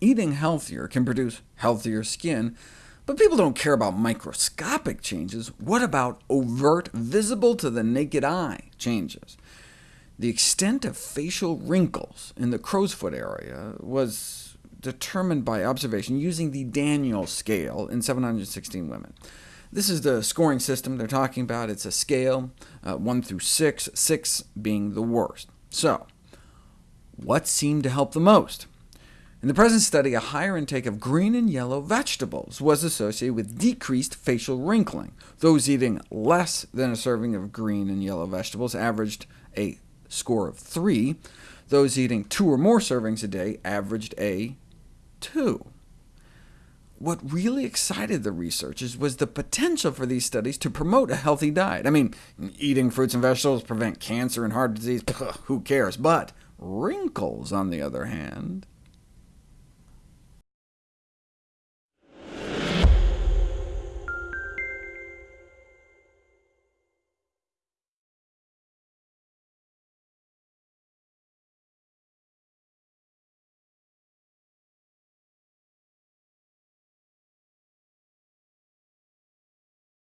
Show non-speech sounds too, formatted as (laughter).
eating healthier can produce healthier skin, but people don't care about microscopic changes. What about overt, visible to the naked eye changes? The extent of facial wrinkles in the crow's foot area was determined by observation using the Daniell scale in 716 women. This is the scoring system they're talking about. It's a scale, uh, 1 through 6, 6 being the worst. So, what seemed to help the most? In the present study, a higher intake of green and yellow vegetables was associated with decreased facial wrinkling. Those eating less than a serving of green and yellow vegetables averaged a score of 3. Those eating two or more servings a day averaged a 2. What really excited the researchers was the potential for these studies to promote a healthy diet. I mean, eating fruits and vegetables prevent cancer and heart disease, (laughs) who cares? But wrinkles, on the other hand,